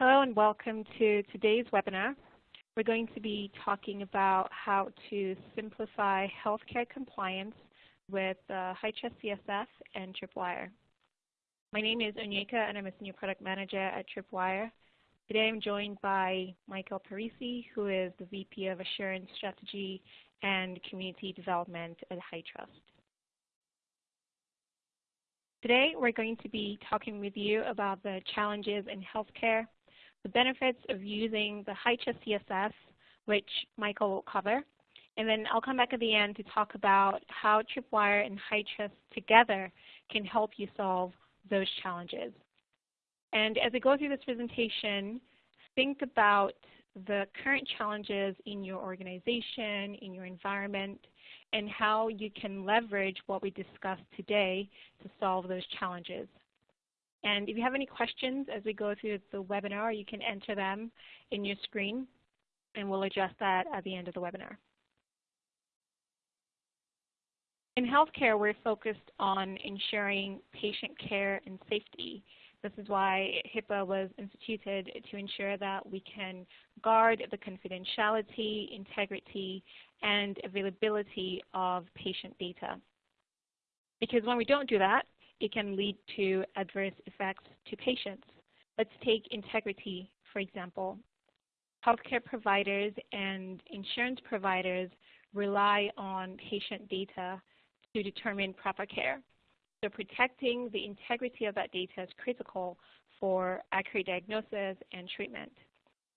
Hello and welcome to today's webinar. We're going to be talking about how to simplify healthcare compliance with uh, HITRUST CSF and Tripwire. My name is Onyeka and I'm a Senior Product Manager at Tripwire. Today I'm joined by Michael Parisi, who is the VP of Assurance Strategy and Community Development at HITRUST. Today we're going to be talking with you about the challenges in healthcare, the benefits of using the HITRUST CSF, which Michael will cover, and then I'll come back at the end to talk about how Tripwire and HITRUST together can help you solve those challenges. And as I go through this presentation, think about the current challenges in your organization, in your environment, and how you can leverage what we discussed today to solve those challenges. And if you have any questions as we go through the webinar, you can enter them in your screen, and we'll address that at the end of the webinar. In healthcare, we're focused on ensuring patient care and safety. This is why HIPAA was instituted to ensure that we can guard the confidentiality, integrity, and availability of patient data. Because when we don't do that, it can lead to adverse effects to patients. Let's take integrity, for example. Healthcare providers and insurance providers rely on patient data to determine proper care. So protecting the integrity of that data is critical for accurate diagnosis and treatment.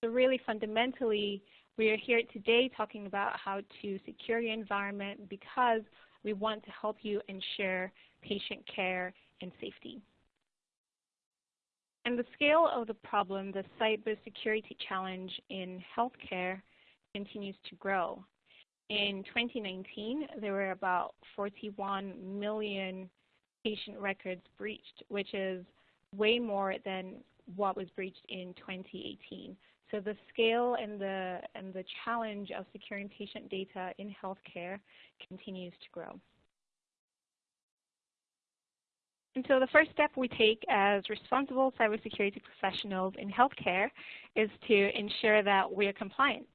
So really fundamentally, we are here today talking about how to secure your environment because we want to help you ensure patient care and safety. And the scale of the problem, the cybersecurity challenge in healthcare, continues to grow. In 2019, there were about 41 million patient records breached, which is way more than what was breached in 2018. So the scale and the, and the challenge of securing patient data in healthcare continues to grow. And so the first step we take as responsible cybersecurity professionals in healthcare is to ensure that we are compliant.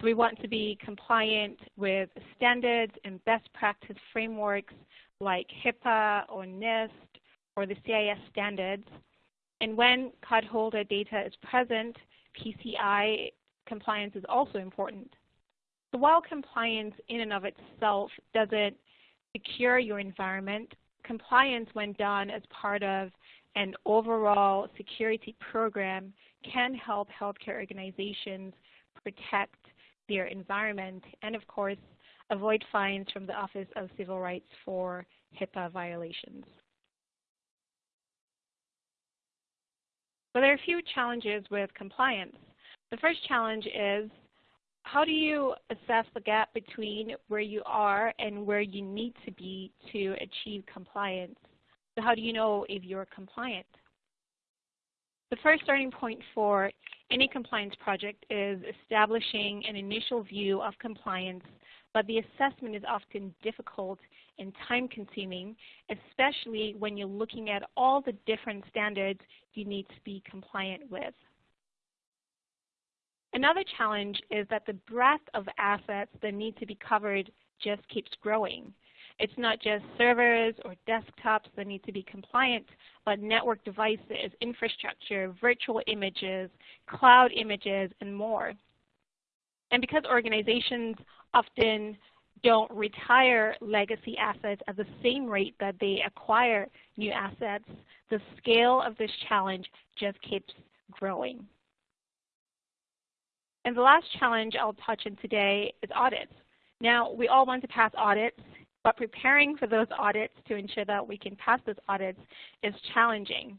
So we want to be compliant with standards and best practice frameworks like HIPAA or NIST or the CIS standards. And when cardholder data is present, PCI compliance is also important. So while compliance in and of itself doesn't secure your environment, compliance when done as part of an overall security program can help healthcare organizations protect their environment and, of course, avoid fines from the Office of Civil Rights for HIPAA violations. But there are a few challenges with compliance. The first challenge is how do you assess the gap between where you are and where you need to be to achieve compliance? So how do you know if you're compliant? The first starting point for any compliance project is establishing an initial view of compliance, but the assessment is often difficult and time consuming, especially when you're looking at all the different standards you need to be compliant with. Another challenge is that the breadth of assets that need to be covered just keeps growing. It's not just servers or desktops that need to be compliant, but network devices, infrastructure, virtual images, cloud images, and more. And because organizations often don't retire legacy assets at the same rate that they acquire new assets, the scale of this challenge just keeps growing. And the last challenge I'll touch on today is audits. Now, we all want to pass audits, but preparing for those audits to ensure that we can pass those audits is challenging,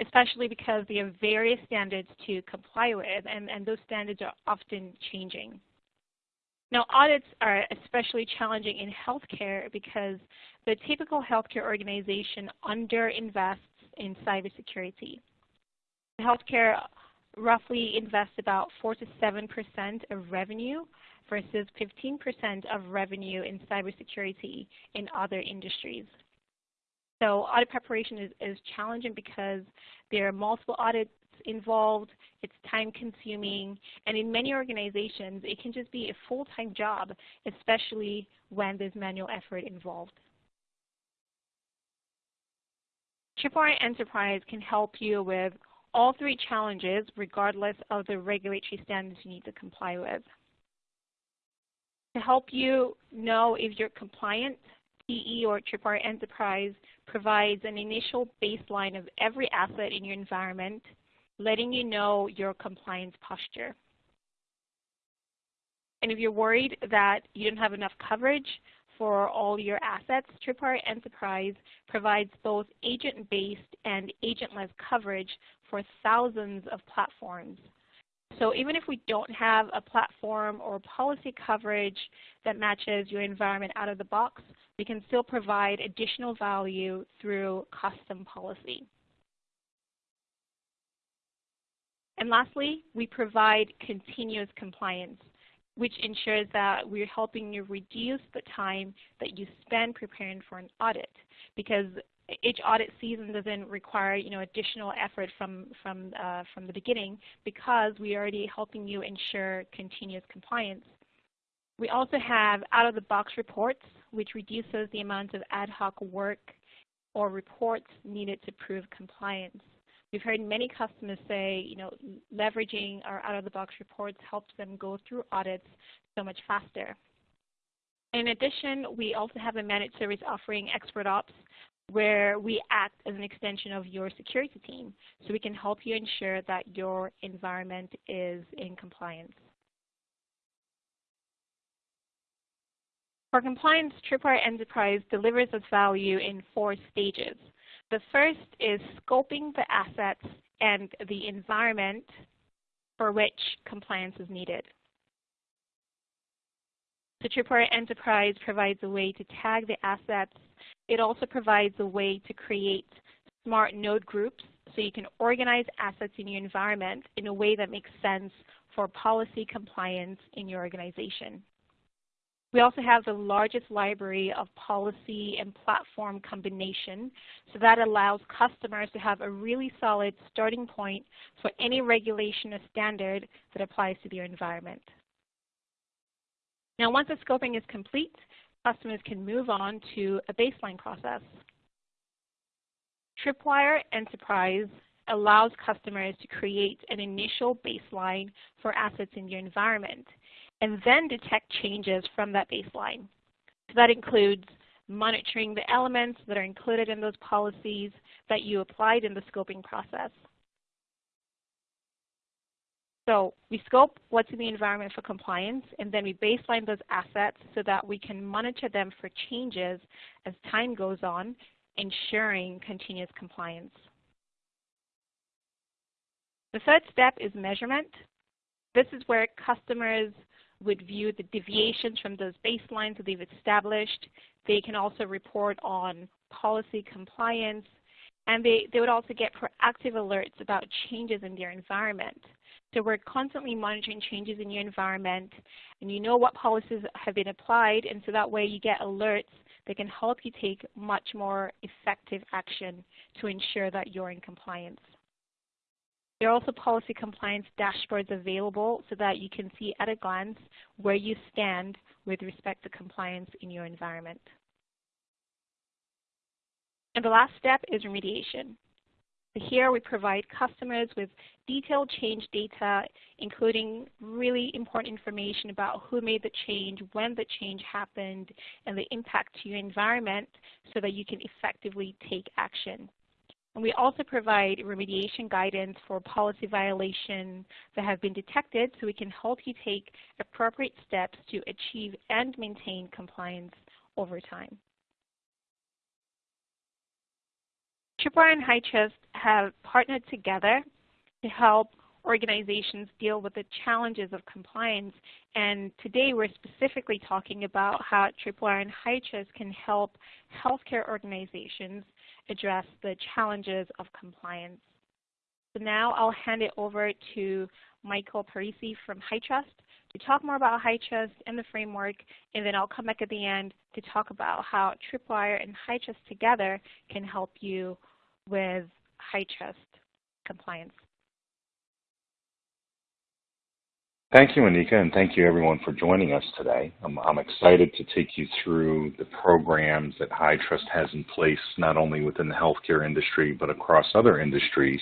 especially because there are various standards to comply with, and, and those standards are often changing. Now, audits are especially challenging in healthcare because the typical healthcare organization underinvests in cybersecurity. Healthcare roughly invest about 4 to 7% of revenue versus 15% of revenue in cybersecurity in other industries. So audit preparation is, is challenging because there are multiple audits involved, it's time consuming, and in many organizations it can just be a full-time job, especially when there's manual effort involved. Tripwire Enterprise can help you with all three challenges regardless of the regulatory standards you need to comply with. To help you know if you're compliant, TE or Tripwire Enterprise provides an initial baseline of every asset in your environment, letting you know your compliance posture. And if you're worried that you don't have enough coverage for all your assets, Tripwire Enterprise provides both agent-based and agentless coverage for thousands of platforms. So even if we don't have a platform or policy coverage that matches your environment out of the box, we can still provide additional value through custom policy. And lastly, we provide continuous compliance, which ensures that we're helping you reduce the time that you spend preparing for an audit because each audit season doesn't require you know additional effort from from uh, from the beginning because we're already helping you ensure continuous compliance. We also have out-of-the-box reports, which reduces the amount of ad hoc work or reports needed to prove compliance. We've heard many customers say, you know, leveraging our out-of-the-box reports helps them go through audits so much faster. In addition, we also have a managed service offering, Expert Ops, where we act as an extension of your security team. So we can help you ensure that your environment is in compliance. For compliance, Tripwire Enterprise delivers us value in four stages. The first is scoping the assets and the environment for which compliance is needed. The Tripwire Enterprise provides a way to tag the assets. It also provides a way to create smart node groups so you can organize assets in your environment in a way that makes sense for policy compliance in your organization. We also have the largest library of policy and platform combination, so that allows customers to have a really solid starting point for any regulation or standard that applies to their environment. Now once the scoping is complete, customers can move on to a baseline process. Tripwire Enterprise allows customers to create an initial baseline for assets in your environment and then detect changes from that baseline. So that includes monitoring the elements that are included in those policies that you applied in the scoping process. So we scope what's in the environment for compliance, and then we baseline those assets so that we can monitor them for changes as time goes on, ensuring continuous compliance. The third step is measurement. This is where customers would view the deviations from those baselines that they've established. They can also report on policy compliance, and they, they would also get proactive alerts about changes in their environment. So we're constantly monitoring changes in your environment, and you know what policies have been applied, and so that way you get alerts that can help you take much more effective action to ensure that you're in compliance. There are also policy compliance dashboards available so that you can see at a glance where you stand with respect to compliance in your environment. And the last step is remediation. Here we provide customers with detailed change data, including really important information about who made the change, when the change happened, and the impact to your environment so that you can effectively take action. And we also provide remediation guidance for policy violations that have been detected so we can help you take appropriate steps to achieve and maintain compliance over time. Tripwire and HITRUST have partnered together to help organizations deal with the challenges of compliance. And today we're specifically talking about how Tripwire and HITRUST can help healthcare organizations address the challenges of compliance. So now I'll hand it over to Michael Parisi from HITRUST to talk more about HITRUST and the framework, and then I'll come back at the end to talk about how Tripwire and HITRUST together can help you with HITRUST compliance. Thank you, Anika, and thank you everyone for joining us today. I'm, I'm, excited to take you through the programs that High Trust has in place, not only within the healthcare industry, but across other industries.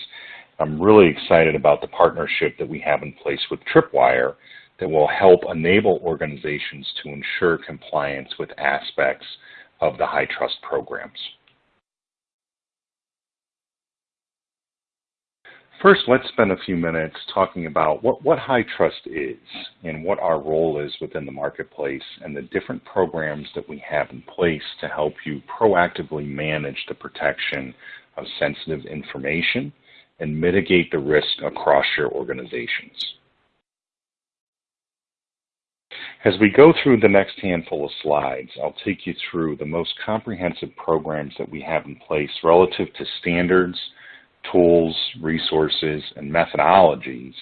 I'm really excited about the partnership that we have in place with Tripwire that will help enable organizations to ensure compliance with aspects of the HITRUST programs. First, let's spend a few minutes talking about what, what Trust is and what our role is within the marketplace and the different programs that we have in place to help you proactively manage the protection of sensitive information and mitigate the risk across your organizations. As we go through the next handful of slides, I'll take you through the most comprehensive programs that we have in place relative to standards, tools, resources, and methodologies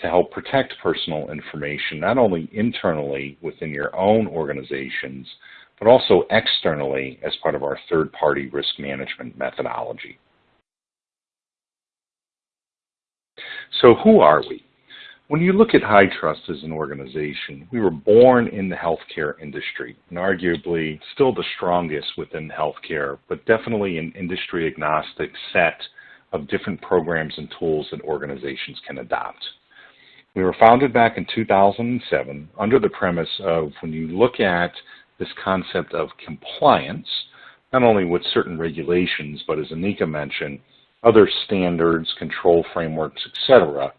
to help protect personal information, not only internally within your own organizations, but also externally as part of our third-party risk management methodology. So who are we? When you look at High Trust as an organization, we were born in the healthcare industry and arguably still the strongest within healthcare, but definitely an industry agnostic set of different programs and tools that organizations can adopt. We were founded back in 2007 under the premise of when you look at this concept of compliance, not only with certain regulations, but as Anika mentioned, other standards, control frameworks, etc.,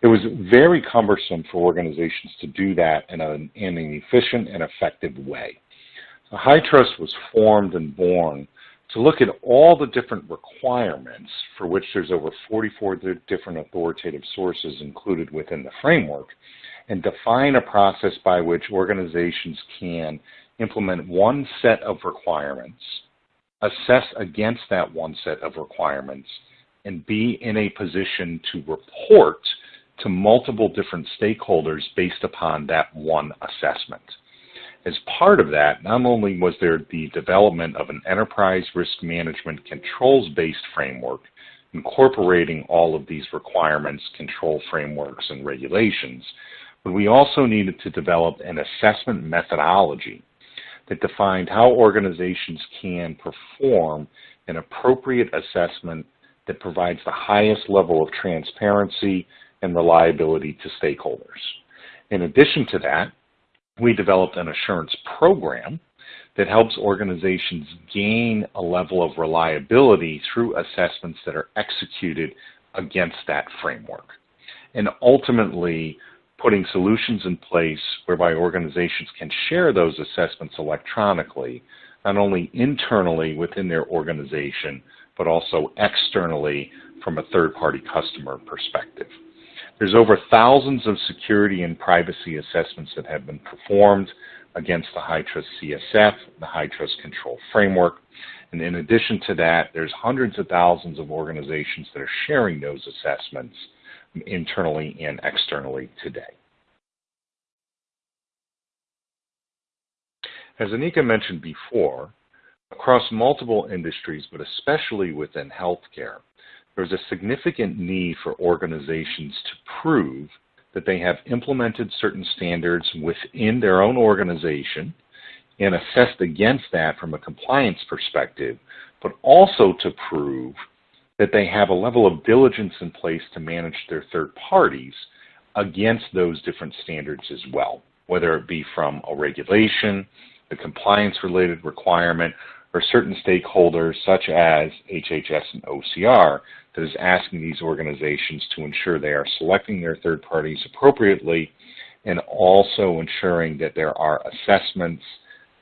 it was very cumbersome for organizations to do that in an, in an efficient and effective way. So HITRUST was formed and born to look at all the different requirements for which there's over 44 different authoritative sources included within the framework and define a process by which organizations can implement one set of requirements, assess against that one set of requirements, and be in a position to report to multiple different stakeholders based upon that one assessment. As part of that, not only was there the development of an enterprise risk management controls-based framework incorporating all of these requirements, control frameworks, and regulations, but we also needed to develop an assessment methodology that defined how organizations can perform an appropriate assessment that provides the highest level of transparency and reliability to stakeholders. In addition to that, we developed an assurance program that helps organizations gain a level of reliability through assessments that are executed against that framework. And ultimately, putting solutions in place whereby organizations can share those assessments electronically, not only internally within their organization, but also externally from a third-party customer perspective. There's over thousands of security and privacy assessments that have been performed against the HITRUST CSF, the HITRUST control framework. And in addition to that, there's hundreds of thousands of organizations that are sharing those assessments internally and externally today. As Anika mentioned before, across multiple industries, but especially within healthcare, there's a significant need for organizations to prove that they have implemented certain standards within their own organization and assessed against that from a compliance perspective, but also to prove that they have a level of diligence in place to manage their third parties against those different standards as well, whether it be from a regulation, a compliance related requirement, or certain stakeholders such as HHS and OCR that is asking these organizations to ensure they are selecting their third parties appropriately and also ensuring that there are assessments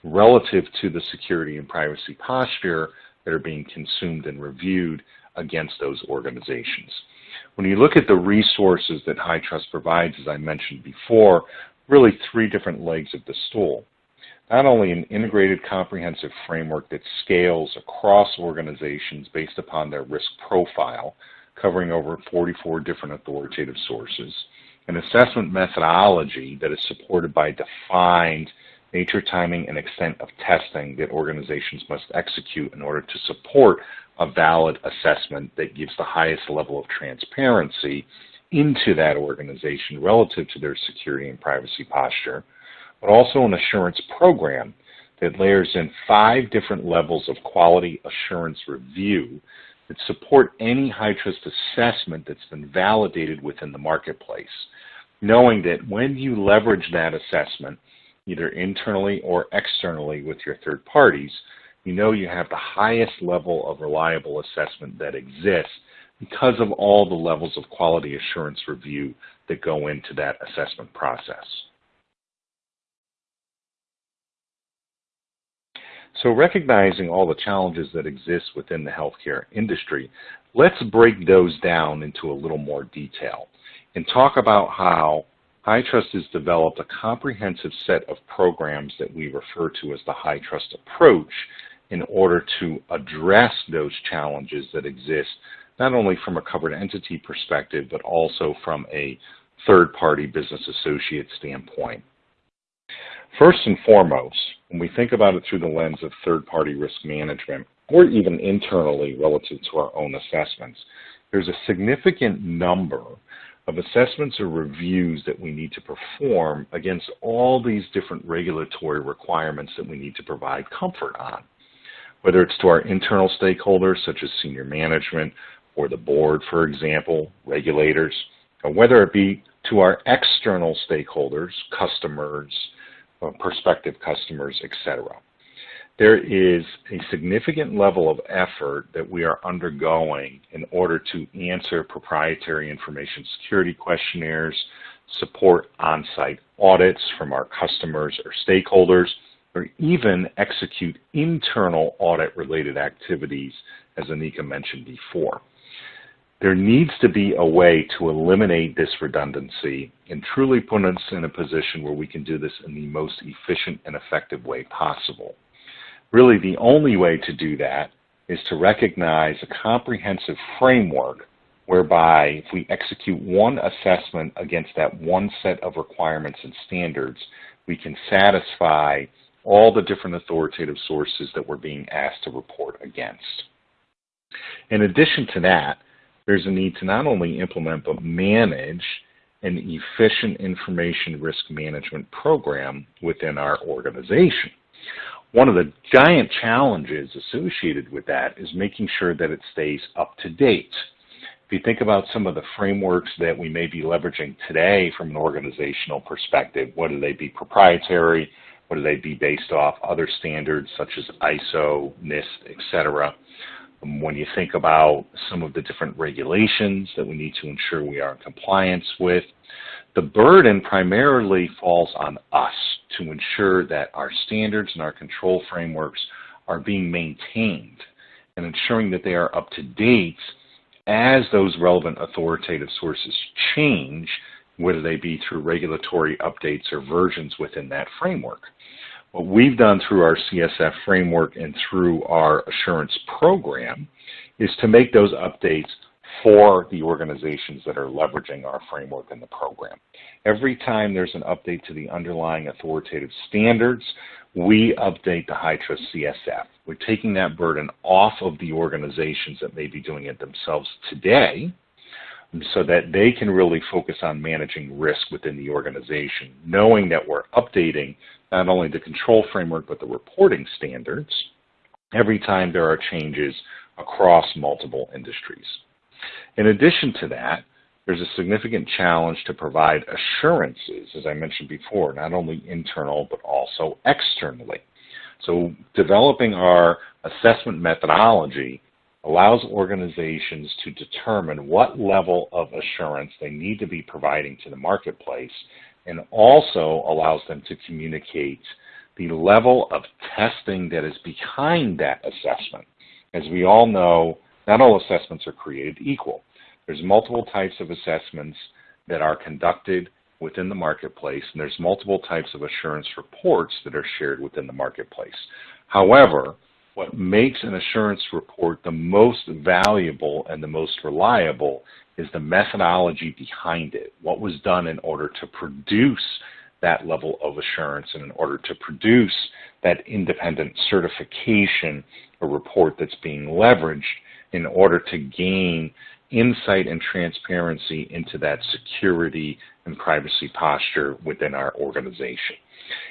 relative to the security and privacy posture that are being consumed and reviewed against those organizations. When you look at the resources that HITRUST provides, as I mentioned before, really three different legs of the stool not only an integrated comprehensive framework that scales across organizations based upon their risk profile, covering over 44 different authoritative sources, an assessment methodology that is supported by defined nature, timing, and extent of testing that organizations must execute in order to support a valid assessment that gives the highest level of transparency into that organization relative to their security and privacy posture, but also an assurance program that layers in five different levels of quality assurance review that support any HITRUST assessment that's been validated within the marketplace, knowing that when you leverage that assessment, either internally or externally with your third parties, you know you have the highest level of reliable assessment that exists because of all the levels of quality assurance review that go into that assessment process. So recognizing all the challenges that exist within the healthcare industry, let's break those down into a little more detail and talk about how HITRUST has developed a comprehensive set of programs that we refer to as the HITRUST approach in order to address those challenges that exist not only from a covered entity perspective, but also from a third-party business associate standpoint. First and foremost, when we think about it through the lens of third-party risk management, or even internally relative to our own assessments, there's a significant number of assessments or reviews that we need to perform against all these different regulatory requirements that we need to provide comfort on. Whether it's to our internal stakeholders, such as senior management, or the board, for example, regulators, or whether it be to our external stakeholders, customers, Uh, prospective customers, etc. There is a significant level of effort that we are undergoing in order to answer proprietary information security questionnaires, support on-site audits from our customers or stakeholders, or even execute internal audit-related activities, as Anika mentioned before. There needs to be a way to eliminate this redundancy and truly put us in a position where we can do this in the most efficient and effective way possible. Really, the only way to do that is to recognize a comprehensive framework whereby if we execute one assessment against that one set of requirements and standards, we can satisfy all the different authoritative sources that we're being asked to report against. In addition to that, there's a need to not only implement but manage an efficient information risk management program within our organization. One of the giant challenges associated with that is making sure that it stays up to date. If you think about some of the frameworks that we may be leveraging today from an organizational perspective, whether they be proprietary, whether they be based off other standards such as ISO, NIST, etc., Um, when you think about some of the different regulations that we need to ensure we are in compliance with, the burden primarily falls on us to ensure that our standards and our control frameworks are being maintained and ensuring that they are up to date as those relevant authoritative sources change, whether they be through regulatory updates or versions within that framework. What we've done through our CSF framework and through our assurance program is to make those updates for the organizations that are leveraging our framework and the program. Every time there's an update to the underlying authoritative standards, we update the HITRUST CSF. We're taking that burden off of the organizations that may be doing it themselves today so that they can really focus on managing risk within the organization, knowing that we're updating not only the control framework but the reporting standards every time there are changes across multiple industries. In addition to that, there's a significant challenge to provide assurances, as I mentioned before, not only internal but also externally. So developing our assessment methodology allows organizations to determine what level of assurance they need to be providing to the marketplace and also allows them to communicate the level of testing that is behind that assessment. As we all know, not all assessments are created equal. There's multiple types of assessments that are conducted within the marketplace, and there's multiple types of assurance reports that are shared within the marketplace. However, what makes an assurance report the most valuable and the most reliable is the methodology behind it, what was done in order to produce that level of assurance and in order to produce that independent certification or report that's being leveraged in order to gain insight and transparency into that security and privacy posture within our organization.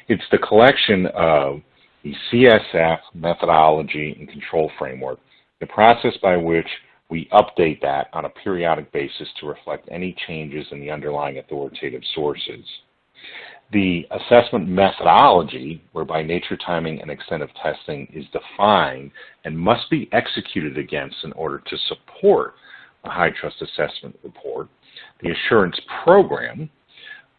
It's the collection of the CSF methodology and control framework, the process by which we update that on a periodic basis to reflect any changes in the underlying authoritative sources. The assessment methodology, whereby nature, timing, and extent of testing is defined and must be executed against in order to support a HITRUST assessment report. The assurance program,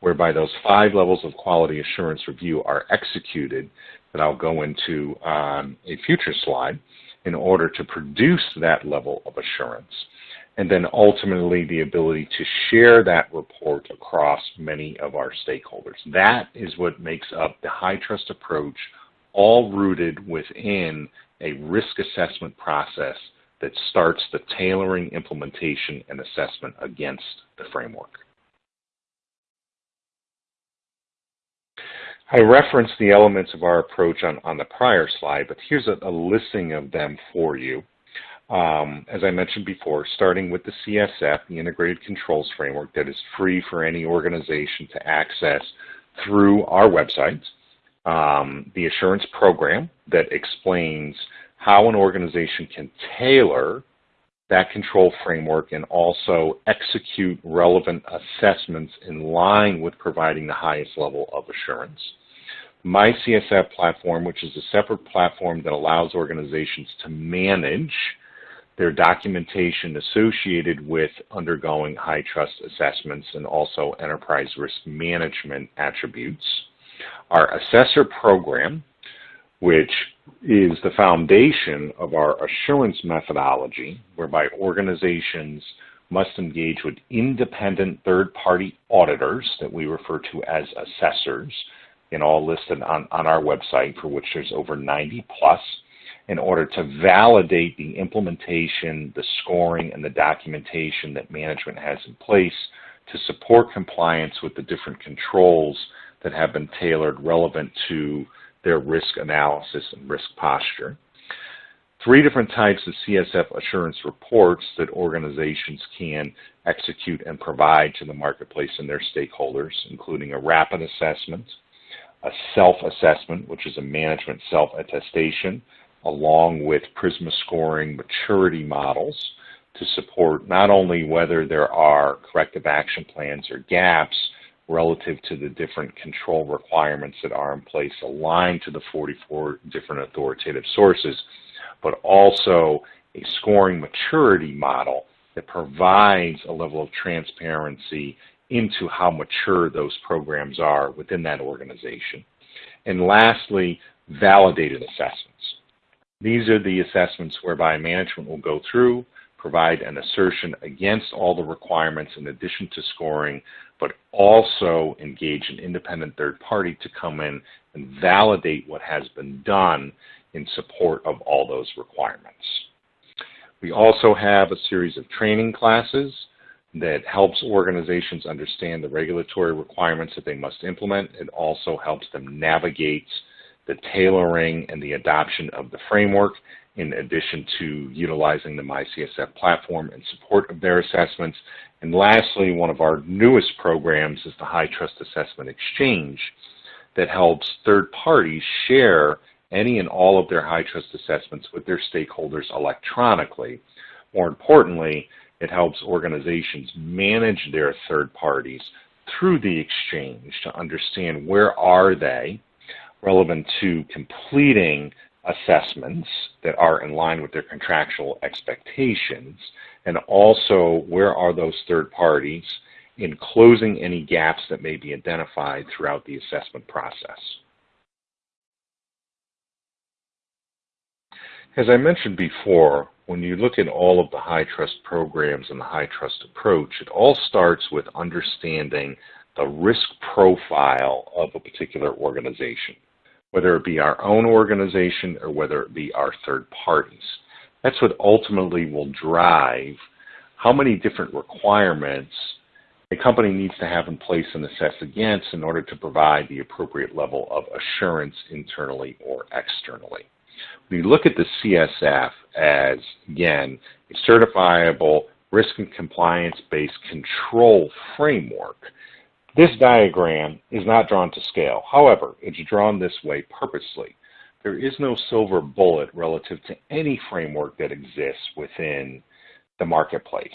whereby those five levels of quality assurance review are executed that I'll go into on a future slide in order to produce that level of assurance. And then ultimately the ability to share that report across many of our stakeholders. That is what makes up the HITRUST approach, all rooted within a risk assessment process that starts the tailoring, implementation, and assessment against the framework. I referenced the elements of our approach on, on the prior slide, but here's a, a listing of them for you. Um, as I mentioned before, starting with the CSF, the Integrated Controls Framework that is free for any organization to access through our website. Um, the Assurance Program that explains how an organization can tailor that control framework and also execute relevant assessments in line with providing the highest level of assurance. My CSF platform, which is a separate platform that allows organizations to manage their documentation associated with undergoing high trust assessments and also enterprise risk management attributes. Our assessor program, which is the foundation of our assurance methodology, whereby organizations must engage with independent third-party auditors that we refer to as assessors, and all listed on, on our website, for which there's over 90 plus, in order to validate the implementation, the scoring, and the documentation that management has in place to support compliance with the different controls that have been tailored relevant to their risk analysis and risk posture. Three different types of CSF assurance reports that organizations can execute and provide to the marketplace and their stakeholders, including a rapid assessment, a self-assessment, which is a management self-attestation, along with PRISMA scoring maturity models to support not only whether there are corrective action plans or gaps relative to the different control requirements that are in place aligned to the 44 different authoritative sources, but also a scoring maturity model that provides a level of transparency into how mature those programs are within that organization. And lastly, validated assessments. These are the assessments whereby management will go through, provide an assertion against all the requirements in addition to scoring, but also engage an independent third party to come in and validate what has been done in support of all those requirements. We also have a series of training classes that helps organizations understand the regulatory requirements that they must implement. It also helps them navigate the tailoring and the adoption of the framework in addition to utilizing the MyCSF platform in support of their assessments. And lastly, one of our newest programs is the HITRUST Assessment Exchange that helps third parties share any and all of their HITRUST assessments with their stakeholders electronically. More importantly, it helps organizations manage their third parties through the exchange to understand where are they relevant to completing assessments that are in line with their contractual expectations, and also where are those third parties in closing any gaps that may be identified throughout the assessment process. As I mentioned before, when you look at all of the HITRUST programs and the high trust approach, it all starts with understanding the risk profile of a particular organization, whether it be our own organization or whether it be our third parties. That's what ultimately will drive how many different requirements a company needs to have in place and assess against in order to provide the appropriate level of assurance internally or externally. We look at the CSF as, again, a certifiable risk and compliance-based control framework. This diagram is not drawn to scale. However, it's drawn this way purposely. There is no silver bullet relative to any framework that exists within the marketplace.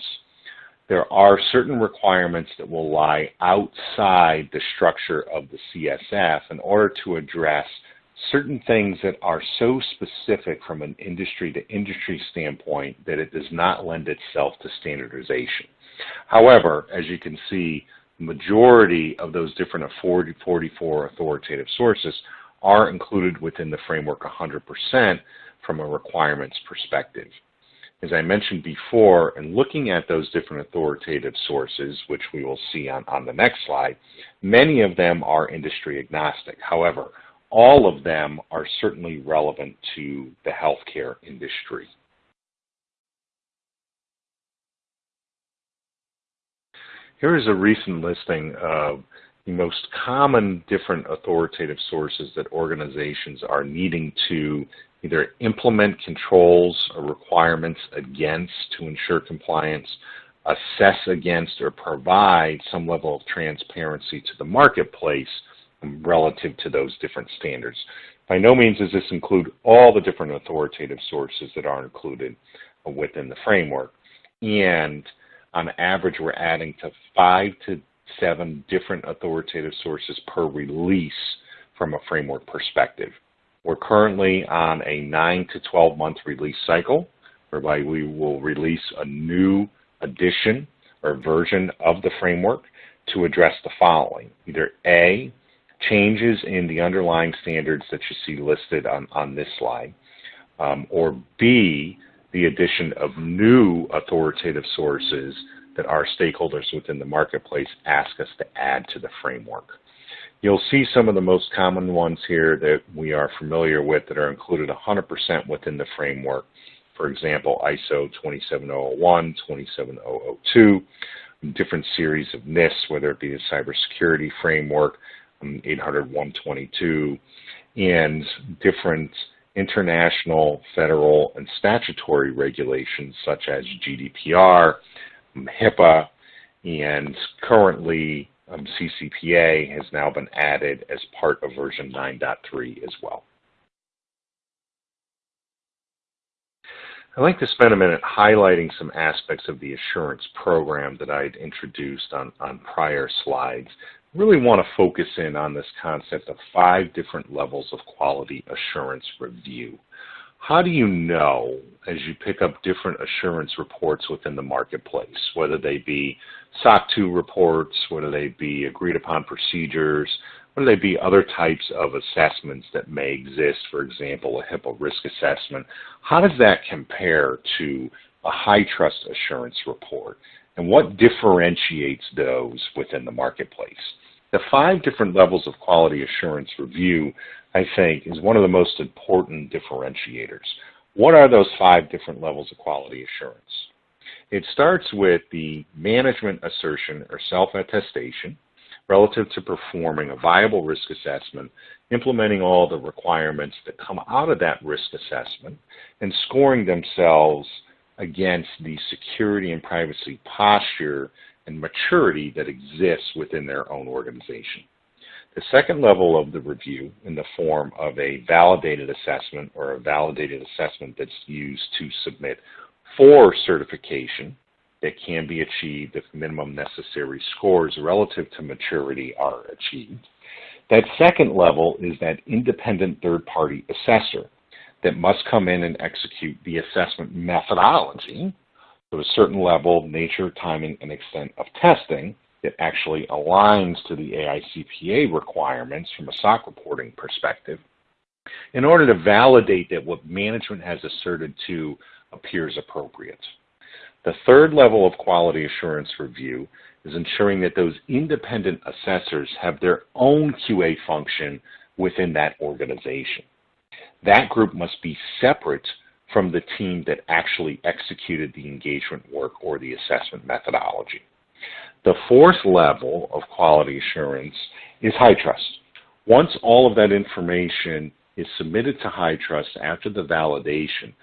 There are certain requirements that will lie outside the structure of the CSF in order to address certain things that are so specific from an industry to industry standpoint that it does not lend itself to standardization. However, as you can see, majority of those different 40, 44 authoritative sources are included within the framework 100% from a requirements perspective. As I mentioned before, in looking at those different authoritative sources, which we will see on, on the next slide, many of them are industry agnostic. However, all of them are certainly relevant to the healthcare industry. Here is a recent listing of the most common different authoritative sources that organizations are needing to either implement controls or requirements against to ensure compliance, assess against, or provide some level of transparency to the marketplace relative to those different standards. By no means does this include all the different authoritative sources that are included within the framework. And on average, we're adding to five to seven different authoritative sources per release from a framework perspective. We're currently on a 9 to 12 month release cycle, whereby we will release a new edition or version of the framework to address the following. Either A, changes in the underlying standards that you see listed on, on this slide, um, or B, the addition of new authoritative sources that our stakeholders within the marketplace ask us to add to the framework. You'll see some of the most common ones here that we are familiar with that are included 100% within the framework. For example, ISO 27001, 27002, different series of NIST, whether it be the cybersecurity framework, um, 800 122, and different international, federal, and statutory regulations such as GDPR, HIPAA, and currently um, CCPA has now been added as part of version 9.3 as well. I'd like to spend a minute highlighting some aspects of the assurance program that I'd introduced on, on prior slides. Really want to focus in on this concept of five different levels of quality assurance review. How do you know as you pick up different assurance reports within the marketplace, whether they be SOC 2 reports, whether they be agreed upon procedures, whether they be other types of assessments that may exist, for example, a HIPAA risk assessment, how does that compare to a high trust assurance report? And what differentiates those within the marketplace? The five different levels of quality assurance review I think, is one of the most important differentiators. What are those five different levels of quality assurance? It starts with the management assertion or self-attestation relative to performing a viable risk assessment, implementing all the requirements that come out of that risk assessment, and scoring themselves against the security and privacy posture and maturity that exists within their own organization. The second level of the review in the form of a validated assessment or a validated assessment that's used to submit for certification that can be achieved if minimum necessary scores relative to maturity are achieved. That second level is that independent third-party assessor that must come in and execute the assessment methodology to a certain level, nature, timing, and extent of testing that actually aligns to the AICPA requirements from a SOC reporting perspective in order to validate that what management has asserted to appears appropriate. The third level of quality assurance review is ensuring that those independent assessors have their own QA function within that organization. That group must be separate from the team that actually executed the engagement work or the assessment methodology. The fourth level of quality assurance is HITRUST. Once all of that information is submitted to HITRUST after the validation,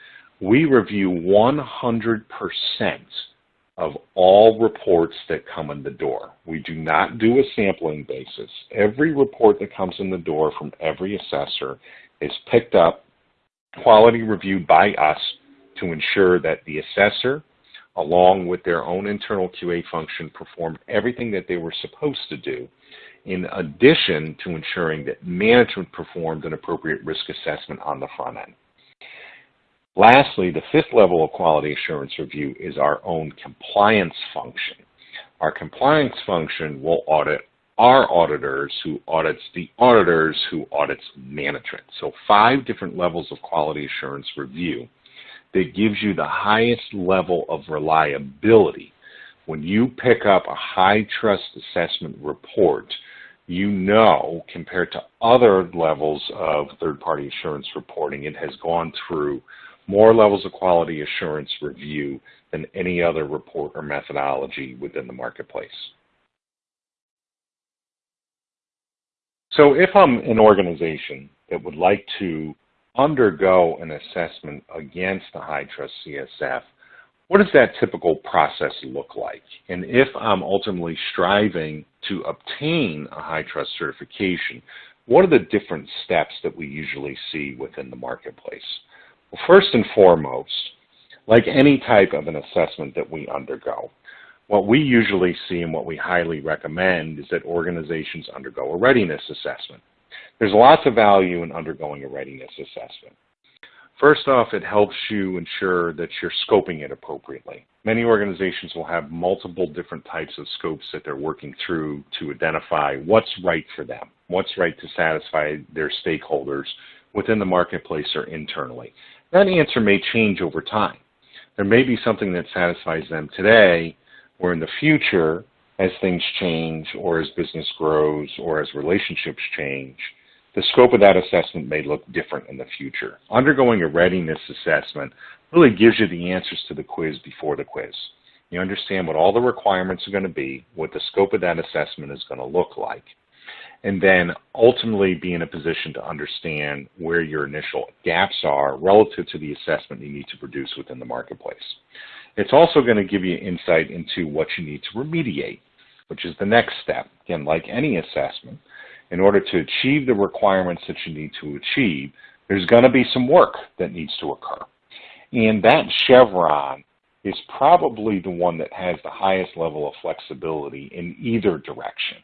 we review 100% of all reports that come in the door. We do not do a sampling basis. Every report that comes in the door from every assessor is picked up, quality reviewed by us to ensure that the assessor, along with their own internal QA function, performed everything that they were supposed to do, in addition to ensuring that management performed an appropriate risk assessment on the front end. Lastly, the fifth level of quality assurance review is our own compliance function. Our compliance function will audit our auditors who audits the auditors who audits management. So five different levels of quality assurance review that gives you the highest level of reliability. When you pick up a high trust assessment report, you know compared to other levels of third-party assurance reporting, it has gone through more levels of quality assurance review than any other report or methodology within the marketplace. So if I'm an organization that would like to undergo an assessment against the HITRUST CSF, what does that typical process look like? And if I'm ultimately striving to obtain a High Trust certification, what are the different steps that we usually see within the marketplace? Well, first and foremost, like any type of an assessment that we undergo, what we usually see and what we highly recommend is that organizations undergo a readiness assessment. There's lots of value in undergoing a readiness assessment. First off, it helps you ensure that you're scoping it appropriately. Many organizations will have multiple different types of scopes that they're working through to identify what's right for them, what's right to satisfy their stakeholders within the marketplace or internally. That answer may change over time. There may be something that satisfies them today, or in the future, as things change, or as business grows, or as relationships change, the scope of that assessment may look different in the future. Undergoing a readiness assessment really gives you the answers to the quiz before the quiz. You understand what all the requirements are going to be, what the scope of that assessment is going to look like, and then ultimately be in a position to understand where your initial gaps are relative to the assessment you need to produce within the marketplace. It's also going to give you insight into what you need to remediate, which is the next step. Again, like any assessment, in order to achieve the requirements that you need to achieve, there's going to be some work that needs to occur. And that chevron is probably the one that has the highest level of flexibility in either direction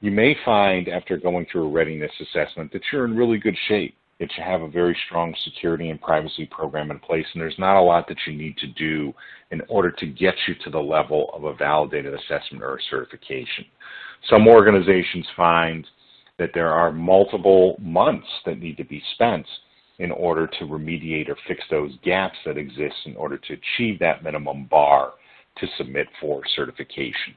you may find after going through a readiness assessment that you're in really good shape, that you have a very strong security and privacy program in place, and there's not a lot that you need to do in order to get you to the level of a validated assessment or a certification. Some organizations find that there are multiple months that need to be spent in order to remediate or fix those gaps that exist in order to achieve that minimum bar to submit for certification.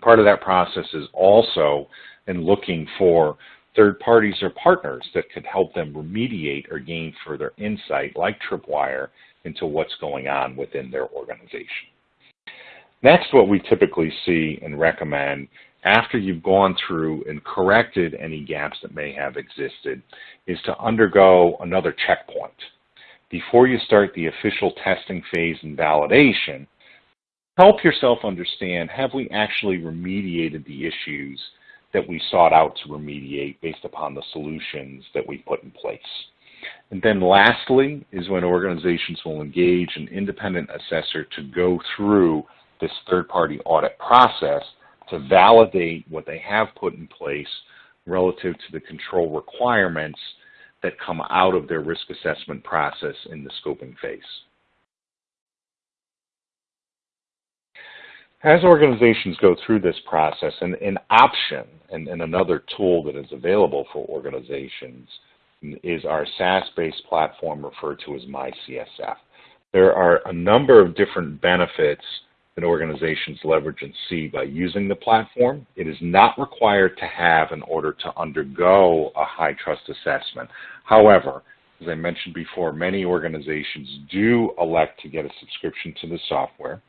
Part of that process is also in looking for third parties or partners that could help them remediate or gain further insight, like Tripwire, into what's going on within their organization. Next, what we typically see and recommend after you've gone through and corrected any gaps that may have existed is to undergo another checkpoint. Before you start the official testing phase and validation, help yourself understand, have we actually remediated the issues that we sought out to remediate based upon the solutions that we put in place? And then lastly is when organizations will engage an independent assessor to go through this third-party audit process to validate what they have put in place relative to the control requirements that come out of their risk assessment process in the scoping phase. As organizations go through this process, and an option and, and another tool that is available for organizations is our SaaS-based platform referred to as MyCSF. There are a number of different benefits that organizations leverage and see by using the platform. It is not required to have in order to undergo a HITRUST assessment. However, as I mentioned before, many organizations do elect to get a subscription to the software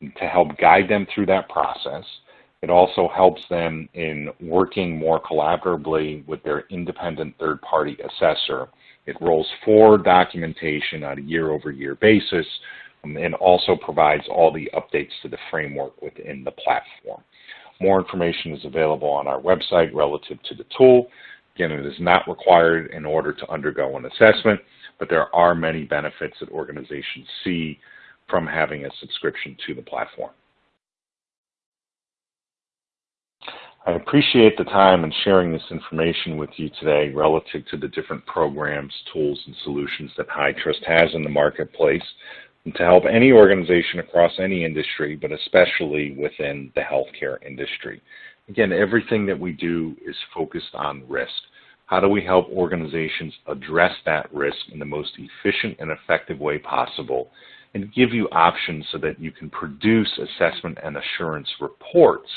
to help guide them through that process. It also helps them in working more collaboratively with their independent third-party assessor. It rolls forward documentation on a year-over-year -year basis um, and also provides all the updates to the framework within the platform. More information is available on our website relative to the tool. Again, it is not required in order to undergo an assessment, but there are many benefits that organizations see from having a subscription to the platform. I appreciate the time and sharing this information with you today relative to the different programs, tools, and solutions that HITRUST has in the marketplace and to help any organization across any industry, but especially within the healthcare industry. Again, everything that we do is focused on risk. How do we help organizations address that risk in the most efficient and effective way possible and give you options so that you can produce assessment and assurance reports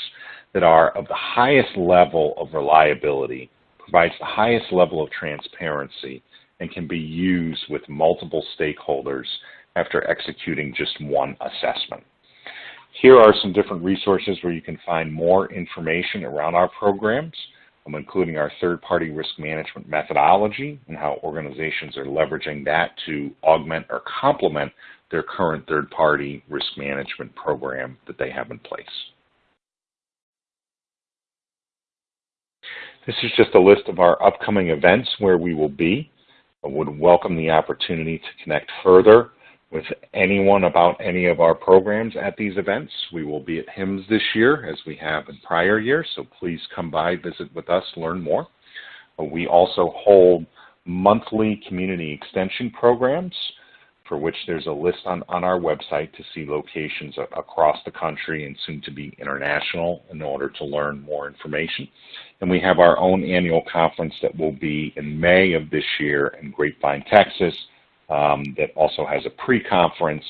that are of the highest level of reliability, provides the highest level of transparency, and can be used with multiple stakeholders after executing just one assessment. Here are some different resources where you can find more information around our programs, Um, including our third-party risk management methodology and how organizations are leveraging that to augment or complement their current third-party risk management program that they have in place. This is just a list of our upcoming events where we will be. I would welcome the opportunity to connect further with anyone about any of our programs at these events. We will be at HIMSS this year as we have in prior years, so please come by, visit with us, learn more. We also hold monthly community extension programs for which there's a list on, on our website to see locations across the country and soon to be international in order to learn more information. And we have our own annual conference that will be in May of this year in Grapevine, Texas, um, that also has a pre-conference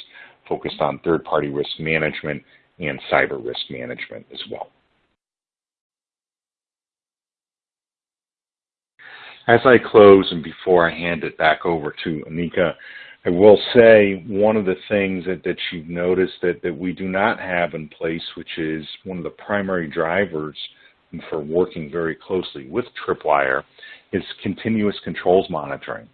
focused on third-party risk management and cyber risk management as well. As I close and before I hand it back over to Anika, I will say one of the things that, that you've noticed that, that we do not have in place, which is one of the primary drivers for working very closely with Tripwire, is continuous controls monitoring.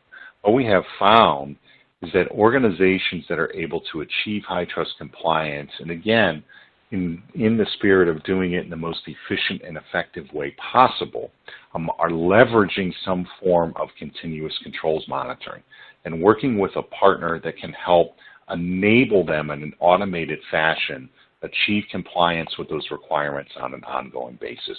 What we have found is that organizations that are able to achieve HITRUST compliance, and again, in, in the spirit of doing it in the most efficient and effective way possible, um, are leveraging some form of continuous controls monitoring and working with a partner that can help enable them in an automated fashion achieve compliance with those requirements on an ongoing basis.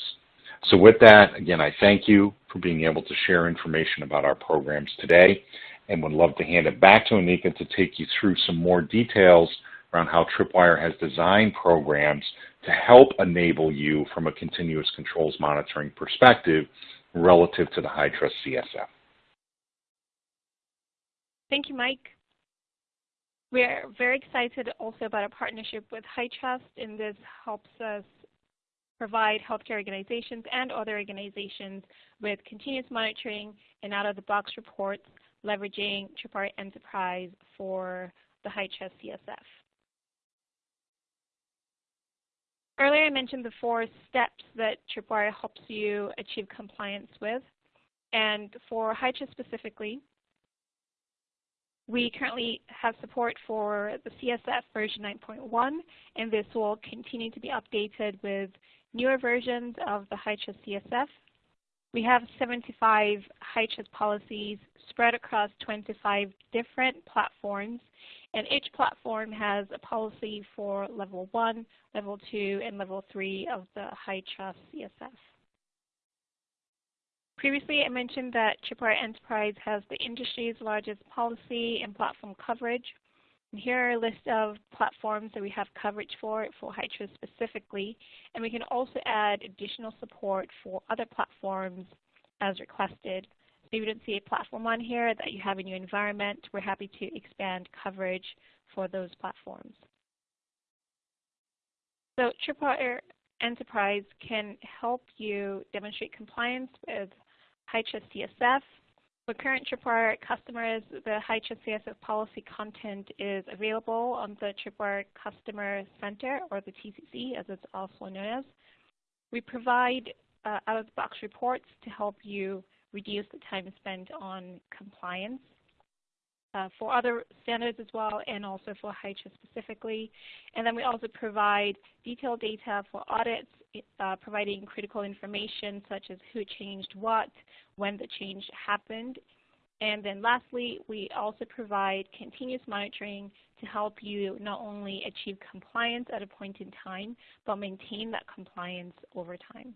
So with that, again, I thank you for being able to share information about our programs today and would love to hand it back to Anika to take you through some more details around how Tripwire has designed programs to help enable you from a continuous controls monitoring perspective relative to the HITRUST CSF. Thank you, Mike. We're very excited also about a partnership with HITRUST, and this helps us provide healthcare organizations and other organizations with continuous monitoring and out-of-the-box reports leveraging Tripwire Enterprise for the HITRUST CSF. Earlier I mentioned the four steps that Tripwire helps you achieve compliance with. And for HITRUST specifically, we currently have support for the CSF version 9.1, and this will continue to be updated with newer versions of the HITRUST CSF. We have 75 HITRUST policies spread across 25 different platforms, and each platform has a policy for level 1, level 2, and level 3 of the HITRUST CSF. Previously, I mentioned that Tripwire Enterprise has the industry's largest policy and platform coverage. And here are a list of platforms that we have coverage for, for HITRUST specifically. And we can also add additional support for other platforms as requested. So if you don't see a platform on here that you have in your environment, we're happy to expand coverage for those platforms. So Tripwire Enterprise can help you demonstrate compliance with HITRUST CSF. For current Tripwire customers, the HITRUST CSF policy content is available on the Tripwire Customer Center, or the TCC as it's also known as. We provide uh, out-of-the-box reports to help you reduce the time spent on compliance. Uh, for other standards as well and also for HITRUST specifically. And then we also provide detailed data for audits, uh, providing critical information such as who changed what, when the change happened. And then lastly, we also provide continuous monitoring to help you not only achieve compliance at a point in time, but maintain that compliance over time.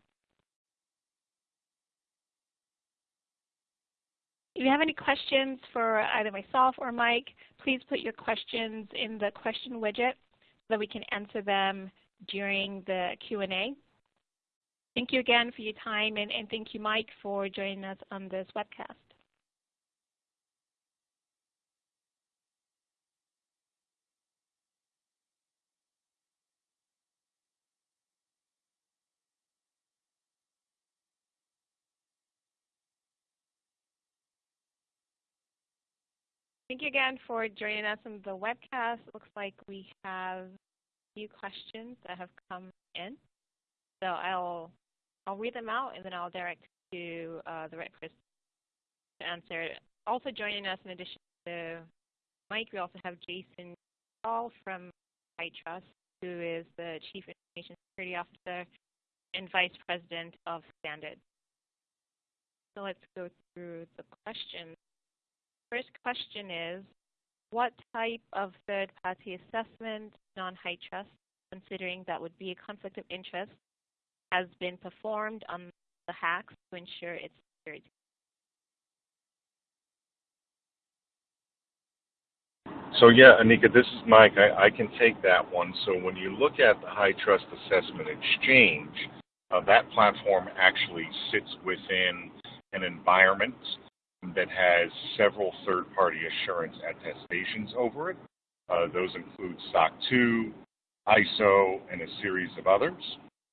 If you have any questions for either myself or Mike, please put your questions in the question widget so that we can answer them during the Q&A. Thank you again for your time, and, and thank you, Mike, for joining us on this webcast. Thank you again for joining us on the webcast. It Looks like we have a few questions that have come in. So I'll I'll read them out and then I'll direct to uh, the right person to answer. Also joining us in addition to Mike, we also have Jason Hall from HITRUST, who is the Chief Information Security Officer and Vice President of Standards. So let's go through the questions. First question is, what type of third-party assessment, non-HITRUST, considering that would be a conflict of interest, has been performed on the HACs to ensure its security? So yeah, Anika, this is Mike. I, I, can take that one. So when you look at the High Trust Assessment Exchange, uh, that platform actually sits within an environment that has several third-party assurance attestations over it. Uh, those include SOC 2, ISO, and a series of others.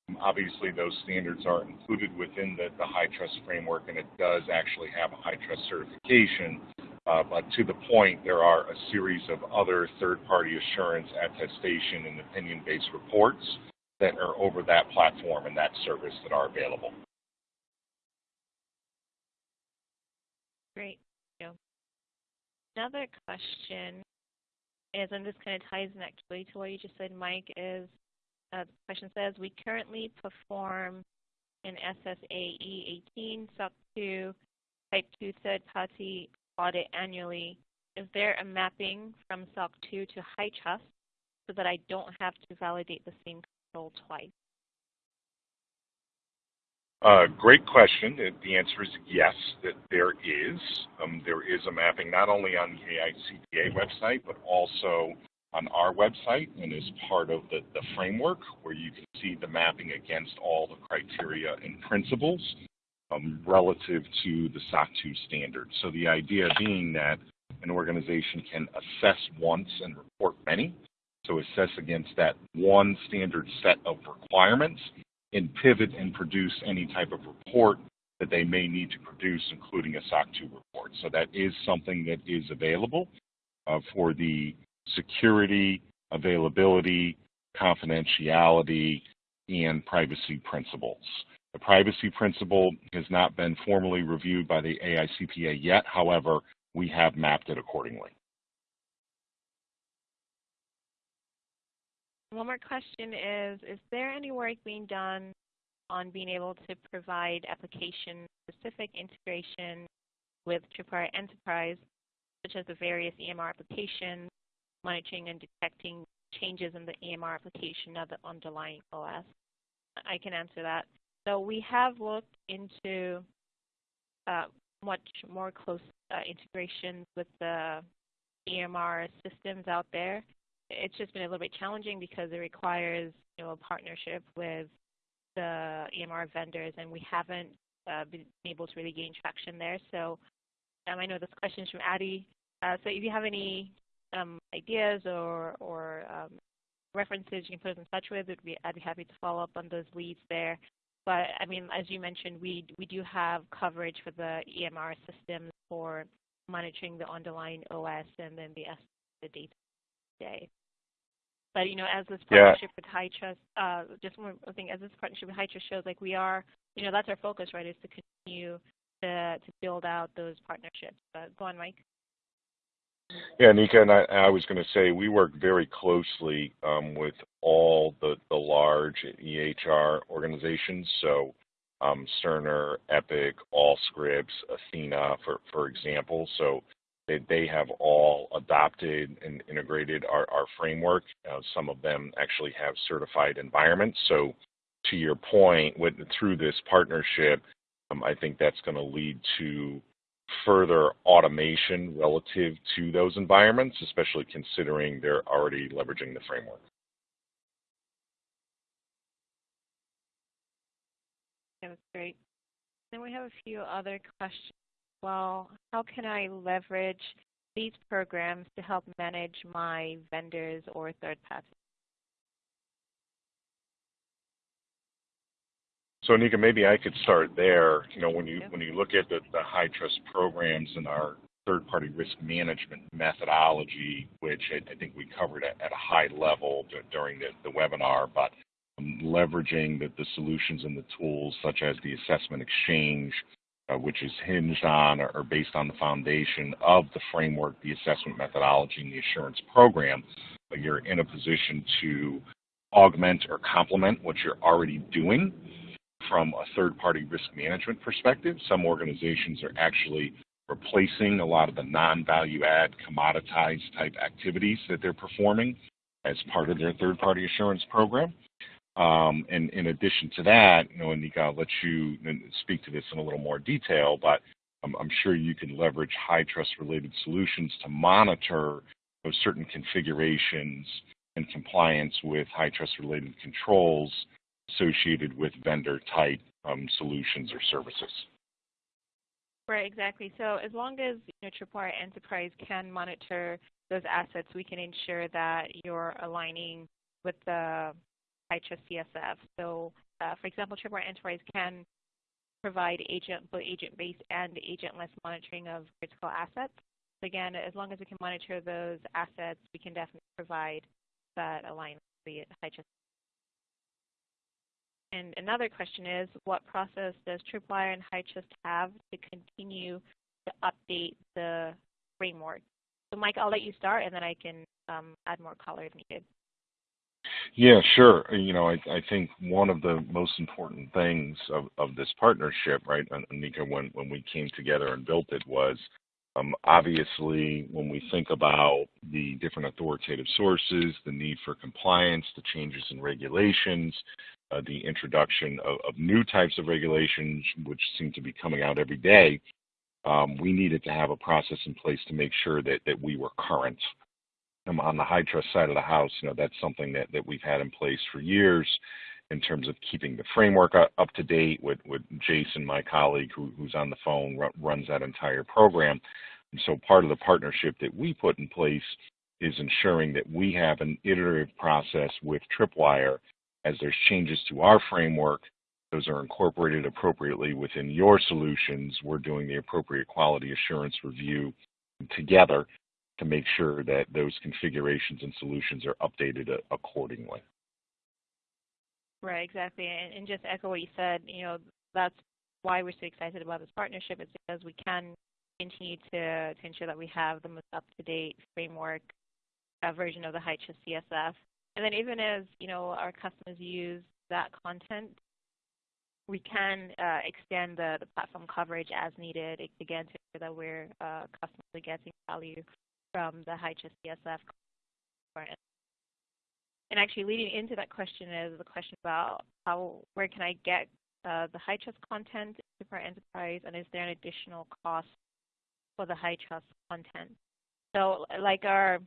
Um, obviously, those standards are included within the, the high trust framework, and it does actually have a HITRUST certification. Uh, but to the point, there are a series of other third-party assurance attestation and opinion-based reports that are over that platform and that service that are available. Great. Thank you. Another question is, and this kind of ties in actually to what you just said, Mike, is uh, the question says, we currently perform an SSAE 18 SOC 2 Type 2 third-party audit annually. Is there a mapping from SOC 2 to High Trust so that I don't have to validate the same control twice? Uh, great question. The answer is yes, that there is. Um, there is a mapping not only on the AICPA website, but also on our website and is part of the, the framework where you can see the mapping against all the criteria and principles um, relative to the SOC 2 standard. So the idea being that an organization can assess once and report many. So assess against that one standard set of requirements and pivot and produce any type of report that they may need to produce, including a SOC 2 report. So that is something that is available uh, for the security, availability, confidentiality, and privacy principles. The privacy principle has not been formally reviewed by the AICPA yet. However, we have mapped it accordingly. One more question is, is there any work being done on being able to provide application-specific integration with Tripwire Enterprise, such as the various EMR applications, monitoring and detecting changes in the EMR application of the underlying OS? I can answer that. So we have looked into uh, much more close uh, integrations with the EMR systems out there it's just been a little bit challenging because it requires you know a partnership with the EMR vendors, and we haven't uh, been able to really gain traction there. So um, I know this question is from Addie. Uh, so if you have any um, ideas or, or um, references you can put us in touch with, be, I'd be happy to follow up on those leads there. But I mean, as you mentioned, we we do have coverage for the EMR systems for monitoring the underlying OS and then the, the data today. But you know, as this partnership yeah. with HITRUST, uh, just one thing, as this partnership with HITRUST shows, like we are, you know, that's our focus, right? Is to continue to to build out those partnerships. Uh, go on, Mike. Yeah, Nika, and I, I was going to say we work very closely um, with all the, the large EHR organizations. So um, Cerner, Epic, Allscripts, Athena, for, for example. So they, they have all adopted and integrated our, our framework. Uh, some of them actually have certified environments. So to your point, with, through this partnership, um, I think that's going to lead to further automation relative to those environments, especially considering they're already leveraging the framework. Yeah, that's great. Then we have a few other questions. Well, how can I leverage these programs to help manage my vendors or third parties? So Nika, maybe I could start there. You know, when you when you look at the, the trust programs and our third-party risk management methodology, which I, I think we covered at, at, a high level during the, the webinar, but um, leveraging the, the, solutions and the tools such as the assessment exchange, uh, which is hinged on or, based on the foundation of the framework, the assessment methodology, and the assurance program, you're in a position to augment or complement what you're already doing from a third-party risk management perspective. Some organizations are actually replacing a lot of the non-value add commoditized type activities that they're performing as part of their third-party assurance program. Um, and in addition to that, you know, Anika, I'll let you speak to this in a little more detail, but I'm, I'm sure you can leverage HITRUST related solutions to monitor those certain configurations and compliance with HITRUST related controls associated with vendor type um, solutions or services. Right, exactly. So as long as you know, Tripwire Enterprise can monitor those assets, we can ensure that you're aligning with the HITRUST CSF. So, uh, for example, Tripwire Enterprise can provide agent, both agent-based and agentless monitoring of critical assets. So again, as long as we can monitor those assets, we can definitely provide that alignment with the and another question is, what process does Tripwire and HITRUST have to continue to update the framework? So Mike, I'll let you start, and then I can um, add more color if needed. Yeah, sure. You know, I, I think one of the most important things of, of this partnership, right, Anika, when, when we came together and built it was um, obviously when we think about the different authoritative sources, the need for compliance, the changes in regulations, uh, the introduction of, of, new types of regulations, which seem to be coming out every day, um, we needed to have a process in place to make sure that, that we were current. Um, on the HITRUST side of the house, you know, that's something that, that we've had in place for years in terms of keeping the framework up, to date with, with Jason, my colleague who, who's on the phone, runs that entire program. And so part of the partnership that we put in place is ensuring that we have an iterative process with Tripwire as there's changes to our framework, those are incorporated appropriately within your solutions. We're doing the appropriate quality assurance review together to make sure that those configurations and solutions are updated accordingly. Right, exactly. And, and just echo what you said, you know, that's why we're so excited about this partnership is because we can continue to, to ensure that we have the most up-to-date framework uh, version of the HITRUST CSF and then even as you know our customers use that content, we can uh, extend the, the platform coverage as needed, again, to ensure that we're uh, constantly getting value from the HITRUST CSF. And actually leading into that question is the question about how, where can I get uh, the HITRUST content for enterprise, and is there an additional cost for the HITRUST content? So like our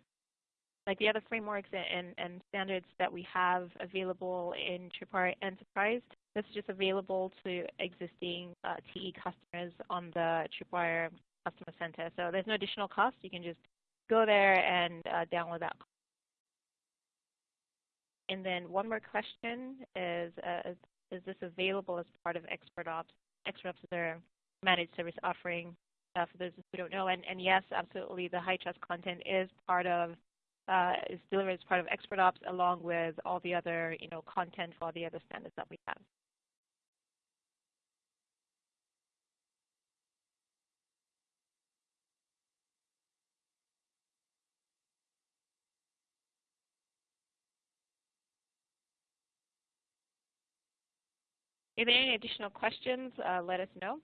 like the other frameworks and, and standards that we have available in Tripwire Enterprise. This is just available to existing uh, TE customers on the Tripwire Customer Center. So there's no additional cost. You can just go there and uh, download that. And then one more question is, uh, is this available as part of Expert Ops? Expert Ops is their managed service offering uh, for those who don't know. And, and yes, absolutely, the HITRUST content is part of uh, is delivered as part of Expert Ops along with all the other you know, content for all the other standards that we have. If there are any additional questions, uh, let us know.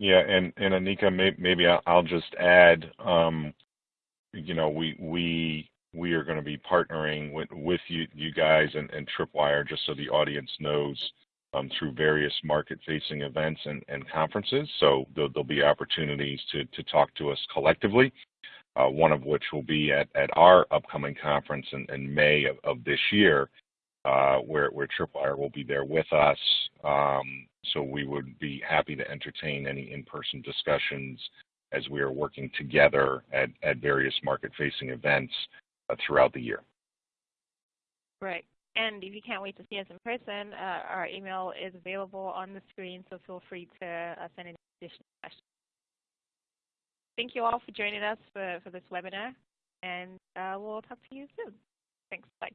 Yeah, and, and Anika, may, maybe I'll, I'll just add, um, you know, we we we are going to be partnering with with you you guys and, and Tripwire just so the audience knows um, through various market-facing events and, and conferences. So there'll, there'll, be opportunities to to talk to us collectively. Uh, one of which will be at, at our upcoming conference in, in May of, of, this year, uh, where, where Tripwire will be there with us. Um, so we would be happy to entertain any in-person discussions as we are working together at, at various market-facing events uh, throughout the year. Right. And if you can't wait to see us in person, uh, our email is available on the screen, so feel free to uh, send any additional questions. Thank you all for joining us for, for this webinar, and uh, we'll talk to you soon. Thanks. Bye.